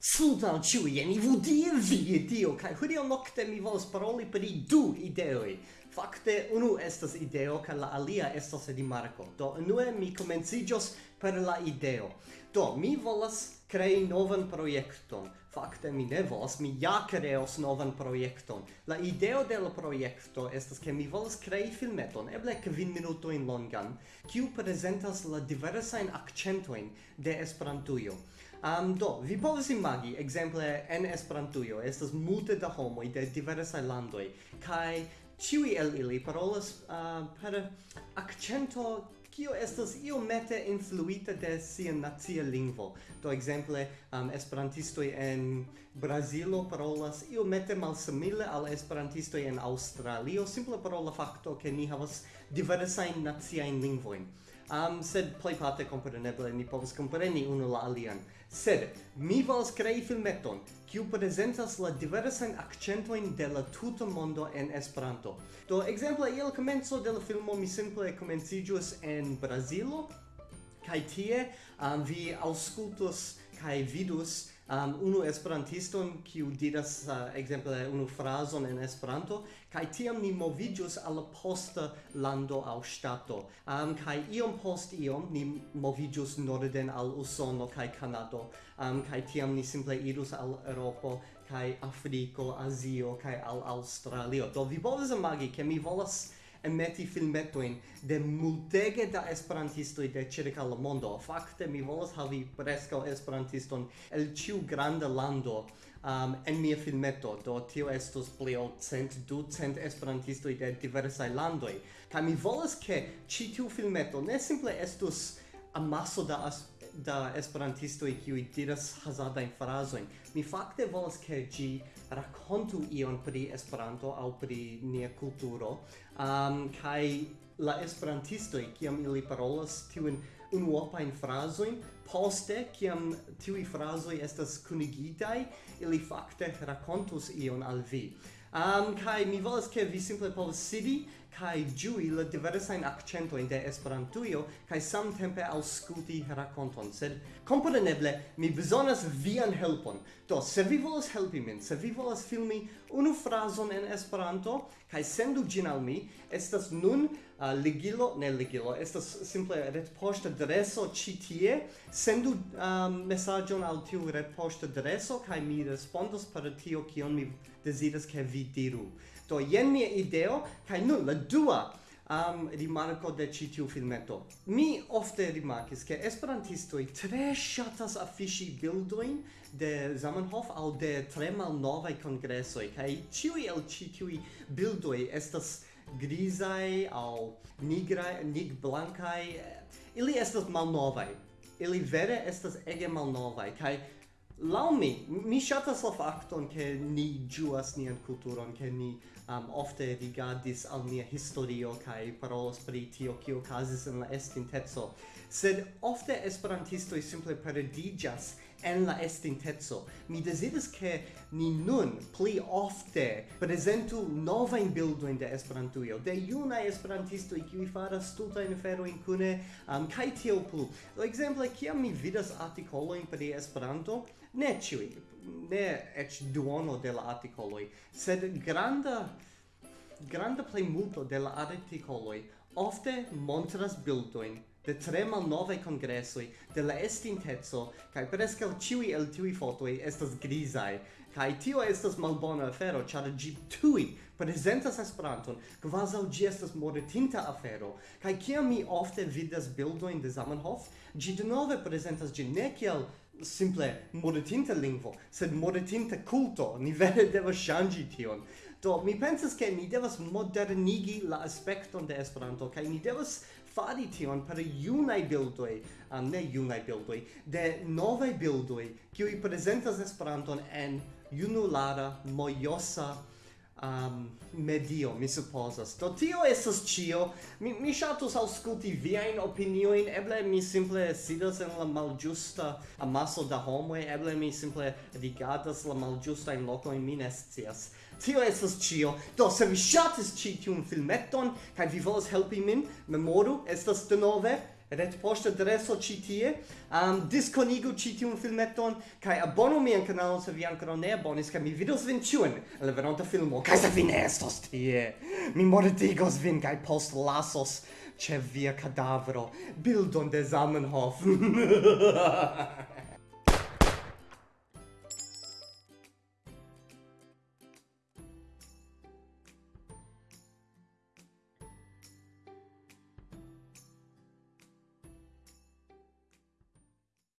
Sundan ciujen, vu die vi, dio, cae hudio nocte mi volas paroli per i du ideoi. Fakte, unu estas ideo, kai la alia estas rimarco. Do, unue mi comencigios per la ideo. Do, mi volas crei novan proiecton. Fakte mi ne volas, mi ja kreos novan projekton. La ideo de la projekto estas ke mi volas krei filmeton, eble kvin minutojn longan, kiu prezentas la diversajn akcentojn de Esperantujo. Um, do, vi povas imagi, ekzemple en Esperantujo estas multe da homoj de diversaj landoj kaj ĉiuj el ili parolas uh, per akcento kio estas iomete influita de sia nacia lingvo. Do exemple, um, esperantistoj en Brazilo parolas io iomete malsimile al esperantistoj en Aŭstralio, simple pro la fakto ke ni havas diversajn naciajn lingvojn um, sed plejparte kompreneble ni povas kompreni unu la alian. Sed mi volas krei filmeton kiu prezentas la diversajn akcentojn de la tuta mondo en Esperanto. Do ekzemple je la komenco de la filmo mi simple komenciĝus en Brazilo kaj tie um, vi aŭskultos kaj vidus um, unu esperantiston kiu diras uh, ekzemple unu frazon en Esperanto kaj tiam ni moviĝus al posta lando aŭ ŝtato. Um, kaj iom post iom ni moviĝus norden al Usono kaj Kanado. Um, kaj tiam ni simple irus al Eŭropo kaj Afriko, Azio kaj al Aŭstralio. Do vi povas imagi ke mi volas emeti filmetoin de multege da esperantistoj de circa la mondo. Fakte mi volas havi preskaŭ esperantiston el ciu granda lando um, en mia filmeto, do tio estos pli ol cent, du cent esperantistoj de diversaj landoj. Kaj mi volas ke ĉi tiu filmeto ne simple estus amaso da esperantistoj, da esperantisto e qui diras hazardajn frazojn. Mi fakte volas ke gi rakontu ion pri Esperanto au pri nia kulturo. Um, kaj la esperantisto esperantistoj kiam ili parolas tiun unuopajn frazojn, poste kiam i frazoj estas kunigitai ili fakte rakontus ion al vi. Um, kai mi volas ke vi simple povas sidi kai giui la diversa in accento in de esperantujo kai samtempe ausculti rakonton sed kompreneble mi bezonas vian helpon. Do se vi volas helpi min se vi volas filmi unu frazon en Esperanto kaj sendu ĝin al mi. Estas nun uh, ligilo, ne ligilo, estas simple retpoŝta adreso ĉi tie. Sendu um, mesaĝon al tiu retpoŝta adreso kaj mi respondos per tio kion mi deziras ke vi diru. Do jen mia ideo kaj nun la dua am rimarco de ci tiu filmeto. Mi ofte rimarkis ke esperantistoi tre shatas afiŝi bildoin de Zamenhof al de tre malnovaj kongresoj kaj ĉiuj el ĉi tiuj bildoj estas grizaj aŭ nigraj, nig blankaj. Ili estas malnovaj. Ili vere estas ege malnovaj kaj Lau mi, mi shatas la facton che ni giuas nian culturon, che ni um, ofte rigardis al nia historio kai parolas pri tio kio okazis en la estintezzo. Sed ofte esperantistoi simple perdigas en la estintezo. Mi desiris che ni nun pli ofte presentu novain bildoin de Esperantujo, de junai esperantistoi kiui faras stultain aferoin cune, um, kai tiel plu. Exemple, kiam mi vidas articoloin pri Esperanto, ne ciui, ne ec duono de la articoloi, sed granda granda plejmulto de la articoloi ofte montras bildoin de tre mal nove congressoi de la estinteco kaj prescal ciui el tiuj fotoi estas grisai. Kaj tio estas malbona afero char gi tui presentas Esperanton. Quasi gi estas mortinta afero. Kaj kiam mi ofte vidas bildojn de Zamenhof ĝi de nove ĝin ne kiel simple mortinta lingvo sed mortinta culto. Ni vere devas shangi tion. Do mi pensas ke ni devas modernigi la aspekton de Esperanto kai ni devas fari tion per iunai bildoi, um, ne iunai bildoi, de novai bildoi, kiui presentas Esperanton en junulara, mojosa, um, medio, mi supposas. Do tio estas cio. Mi, mi shatus ausculti viain opinioin, eble mi simple sidas en la malgiusta amaso da homoe. eble mi simple rigadas la malgiusta in loco in minestias. Tio estas cio. Do, se vi shatis ci tiun filmeton, kai vi volas helpi min, memoru, estas denove, ret post adreso ci tie. Um, diskonigu ĉi tiun filmeton kai abonu mian kanalon se vi ancora ne abonis kai mi vidos vin chuen en la filmo. Kai se vi ne estos tie. Mi mortigos vin kai post lasos che via cadavero bildon de Zamenhof.